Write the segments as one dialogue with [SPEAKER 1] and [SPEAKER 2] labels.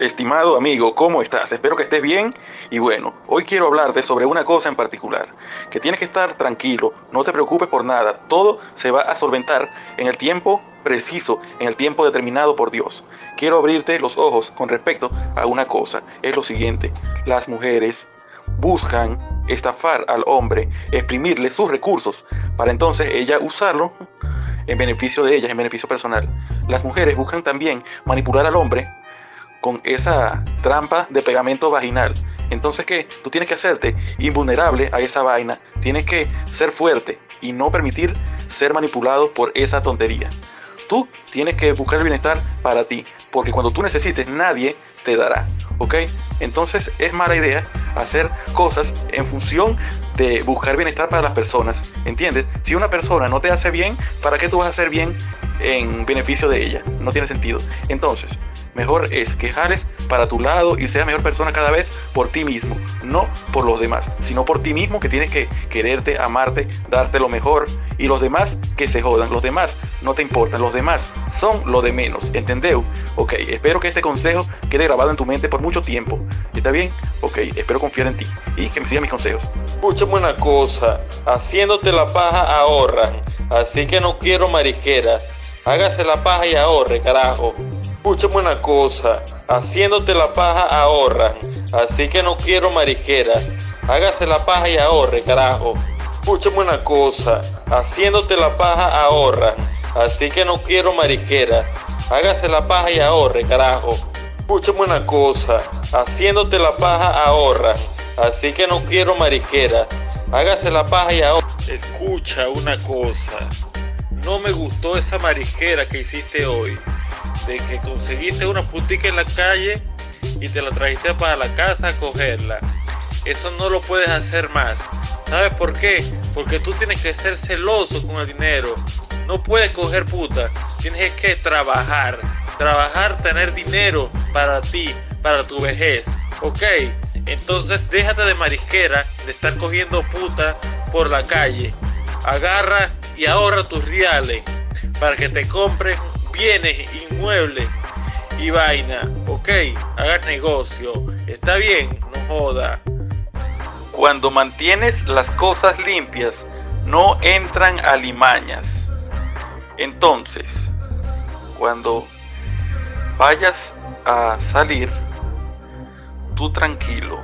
[SPEAKER 1] Estimado amigo, ¿cómo estás? Espero que estés bien. Y bueno, hoy quiero hablarte sobre una cosa en particular. Que tienes que estar tranquilo, no te preocupes por nada. Todo se va a solventar en el tiempo preciso, en el tiempo determinado por Dios. Quiero abrirte los ojos con respecto a una cosa. Es lo siguiente. Las mujeres buscan estafar al hombre, exprimirle sus recursos, para entonces ella usarlo en beneficio de ellas, en beneficio personal. Las mujeres buscan también manipular al hombre con esa trampa de pegamento vaginal. Entonces, ¿qué? Tú tienes que hacerte invulnerable a esa vaina. Tienes que ser fuerte y no permitir ser manipulado por esa tontería. Tú tienes que buscar el bienestar para ti, porque cuando tú necesites, nadie te dará. ¿Ok? Entonces es mala idea hacer cosas en función de buscar bienestar para las personas. ¿Entiendes? Si una persona no te hace bien, ¿para qué tú vas a hacer bien en beneficio de ella? No tiene sentido. Entonces, Mejor es que jales para tu lado y seas mejor persona cada vez por ti mismo, no por los demás, sino por ti mismo que tienes que quererte, amarte, darte lo mejor y los demás que se jodan, los demás no te importan, los demás son lo de menos, ¿entendeu? Ok, espero que este consejo quede grabado en tu mente por mucho tiempo. ¿Está bien? Ok, espero confiar en ti y que me sigas mis consejos.
[SPEAKER 2] Escúchame una cosa, haciéndote la paja ahorran, así que no quiero mariquera. Hágase la paja y ahorre, carajo. Escúchame una cosa, haciéndote la paja ahorran, así que no quiero mariquera. Hágase la paja y ahorre, carajo. Escúchame una cosa, haciéndote la paja ahorran, así que no quiero mariquera. Hágase la paja y ahorre, carajo. Escúchame una cosa, haciéndote la paja ahorran, así que no quiero mariquera. Hágase la paja y ahorre. Escucha una cosa, no me gustó esa mariquera que hiciste hoy de que conseguiste una putica en la calle y te la trajiste para la casa a cogerla. Eso no lo puedes hacer más. ¿Sabes por qué? Porque tú tienes que ser celoso con el dinero. No puedes coger puta. Tienes que trabajar. Trabajar, tener dinero para ti, para tu vejez. ¿Ok? Entonces déjate de marisquera, de estar cogiendo puta por la calle. Agarra y ahorra tus reales para que te compres bienes inmuebles y vaina. Ok, hagas negocio. Está bien, no joda.
[SPEAKER 1] Cuando mantienes las cosas limpias, no entran alimañas. Entonces, cuando vayas a salir, tú tranquilo.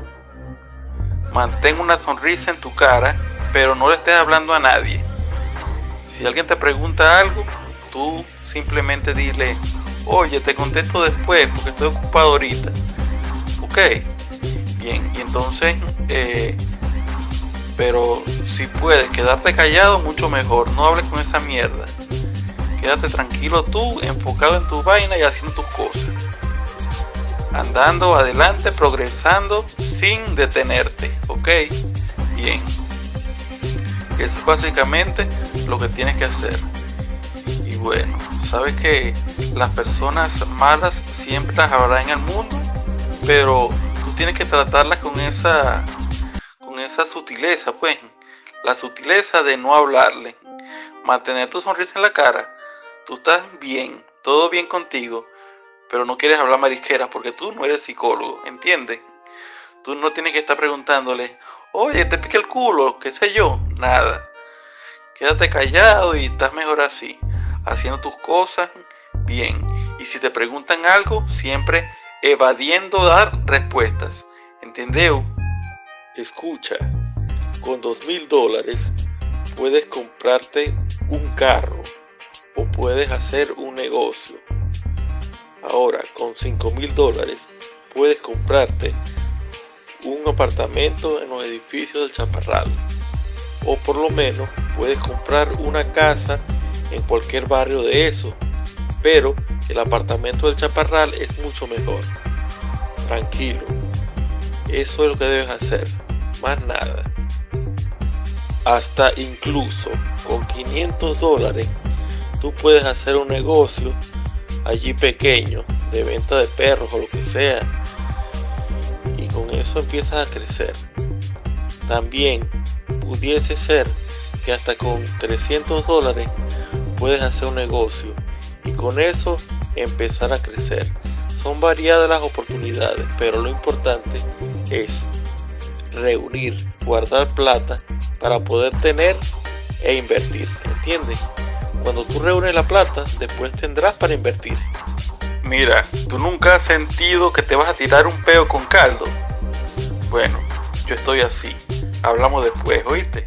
[SPEAKER 1] Mantén una sonrisa en tu cara, pero no le estés hablando a nadie. Si alguien te pregunta algo, tú simplemente dile, oye, te contesto después porque estoy ocupado ahorita. Ok, bien, y entonces, eh, pero si puedes quedarte callado, mucho mejor, no hables con esa mierda. Quédate tranquilo tú, enfocado en tu vaina y haciendo tus cosas. Andando adelante, progresando sin detenerte, ok, bien. Eso es básicamente lo que tienes que hacer. Y bueno, sabes que las personas malas siempre las habrá en el mundo, pero tú tienes que tratarlas con esa con esa sutileza, pues, la sutileza de no hablarle, mantener tu sonrisa en la cara. Tú estás bien, todo bien contigo, pero no quieres hablar marisqueras porque tú no eres psicólogo, ¿entiendes? Tú no tienes que estar preguntándole, oye, te pique el culo, qué sé yo, nada. Quédate callado y estás mejor así haciendo tus cosas bien. Y si te preguntan algo, siempre evadiendo dar respuestas. ¿Entendeu?
[SPEAKER 2] Escucha, con dos mil dólares puedes comprarte un carro o puedes hacer un negocio. Ahora, con cinco mil dólares puedes comprarte un apartamento en los edificios del Chaparral. O por lo menos puedes comprar una casa en cualquier barrio de eso, pero el apartamento del Chaparral es mucho mejor. Tranquilo, eso es lo que debes hacer, más nada. Hasta incluso con 500 dólares tú puedes hacer un negocio allí pequeño de venta de perros o lo que sea y con eso empiezas a crecer. También pudiese ser que hasta con 300 dólares puedes hacer un negocio y con eso empezar a crecer. Son variadas las oportunidades, pero lo importante es reunir, guardar plata para poder tener e invertir, ¿entiendes? Cuando tú reúnes la plata, después tendrás para invertir.
[SPEAKER 1] Mira, ¿tú nunca has sentido que te vas a tirar un peo con caldo? Bueno, yo estoy así. Hablamos después, ¿oíste?